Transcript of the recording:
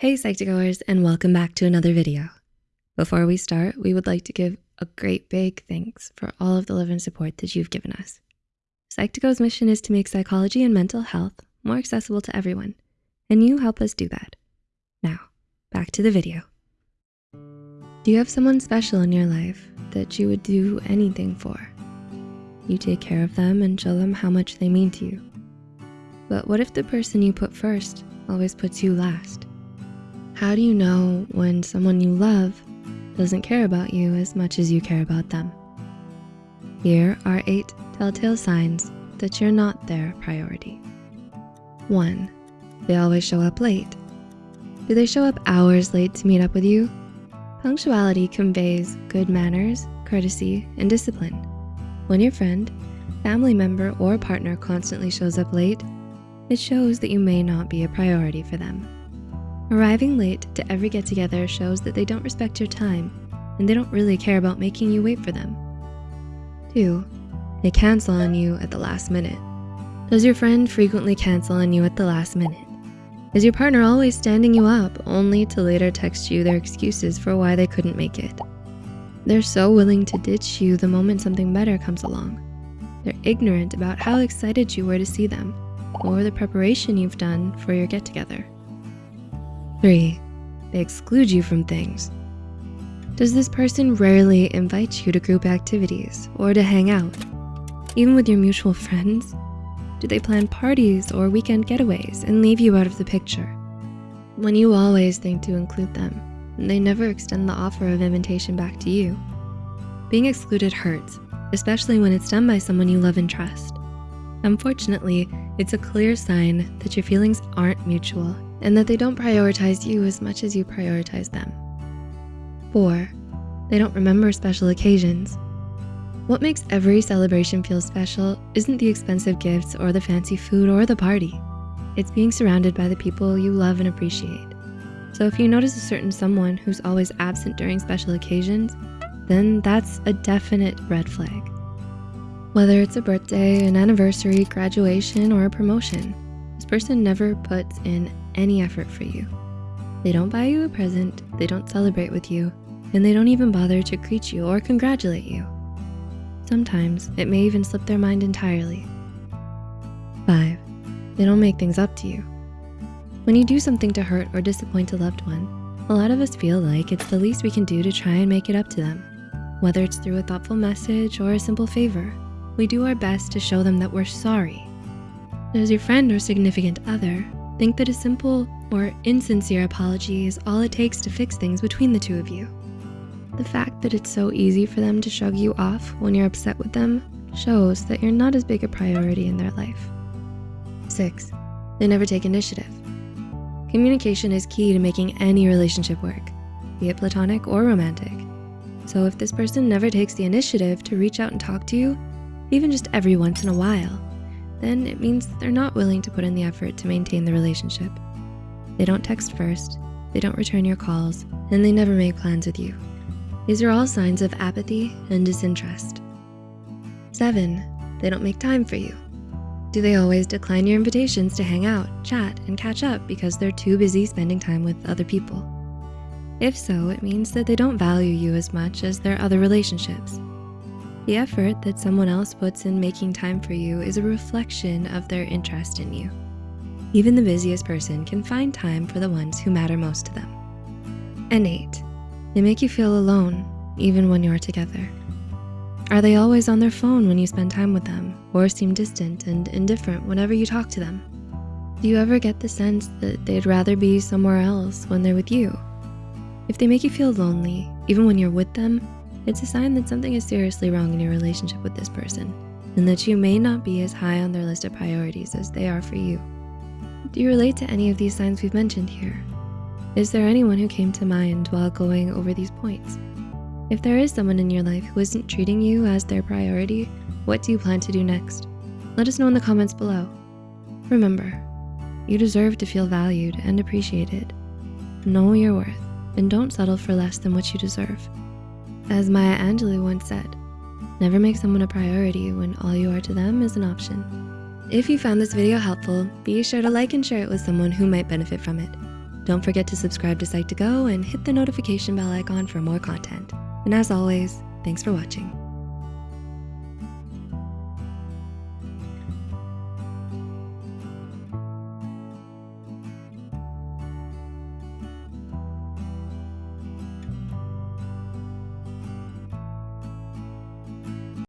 Hey Psych2Goers and welcome back to another video. Before we start, we would like to give a great big thanks for all of the love and support that you've given us. Psych2Go's mission is to make psychology and mental health more accessible to everyone, and you help us do that. Now, back to the video. Do you have someone special in your life that you would do anything for? You take care of them and show them how much they mean to you. But what if the person you put first always puts you last? How do you know when someone you love doesn't care about you as much as you care about them? Here are eight telltale signs that you're not their priority. One, they always show up late. Do they show up hours late to meet up with you? Punctuality conveys good manners, courtesy, and discipline. When your friend, family member, or partner constantly shows up late, it shows that you may not be a priority for them. Arriving late to every get together shows that they don't respect your time and they don't really care about making you wait for them. Two, they cancel on you at the last minute. Does your friend frequently cancel on you at the last minute? Is your partner always standing you up only to later text you their excuses for why they couldn't make it? They're so willing to ditch you the moment something better comes along. They're ignorant about how excited you were to see them or the preparation you've done for your get together. Three, they exclude you from things. Does this person rarely invite you to group activities or to hang out? Even with your mutual friends? Do they plan parties or weekend getaways and leave you out of the picture? When you always think to include them, they never extend the offer of invitation back to you. Being excluded hurts, especially when it's done by someone you love and trust. Unfortunately, it's a clear sign that your feelings aren't mutual and that they don't prioritize you as much as you prioritize them. Four, they don't remember special occasions. What makes every celebration feel special isn't the expensive gifts or the fancy food or the party. It's being surrounded by the people you love and appreciate. So if you notice a certain someone who's always absent during special occasions, then that's a definite red flag. Whether it's a birthday, an anniversary, graduation, or a promotion, this person never puts in any effort for you. They don't buy you a present, they don't celebrate with you, and they don't even bother to greet you or congratulate you. Sometimes it may even slip their mind entirely. Five, they don't make things up to you. When you do something to hurt or disappoint a loved one, a lot of us feel like it's the least we can do to try and make it up to them. Whether it's through a thoughtful message or a simple favor, we do our best to show them that we're sorry. Does your friend or significant other think that a simple or insincere apology is all it takes to fix things between the two of you. The fact that it's so easy for them to shrug you off when you're upset with them shows that you're not as big a priority in their life. Six, they never take initiative. Communication is key to making any relationship work, be it platonic or romantic. So if this person never takes the initiative to reach out and talk to you, even just every once in a while, then it means they're not willing to put in the effort to maintain the relationship. They don't text first, they don't return your calls, and they never make plans with you. These are all signs of apathy and disinterest. Seven, they don't make time for you. Do they always decline your invitations to hang out, chat, and catch up because they're too busy spending time with other people? If so, it means that they don't value you as much as their other relationships. The effort that someone else puts in making time for you is a reflection of their interest in you. Even the busiest person can find time for the ones who matter most to them. And eight, they make you feel alone even when you're together. Are they always on their phone when you spend time with them or seem distant and indifferent whenever you talk to them? Do you ever get the sense that they'd rather be somewhere else when they're with you? If they make you feel lonely, even when you're with them, it's a sign that something is seriously wrong in your relationship with this person and that you may not be as high on their list of priorities as they are for you. Do you relate to any of these signs we've mentioned here? Is there anyone who came to mind while going over these points? If there is someone in your life who isn't treating you as their priority, what do you plan to do next? Let us know in the comments below. Remember, you deserve to feel valued and appreciated. Know your worth and don't settle for less than what you deserve. As Maya Angelou once said, never make someone a priority when all you are to them is an option. If you found this video helpful, be sure to like and share it with someone who might benefit from it. Don't forget to subscribe to Psych2Go and hit the notification bell icon for more content. And as always, thanks for watching.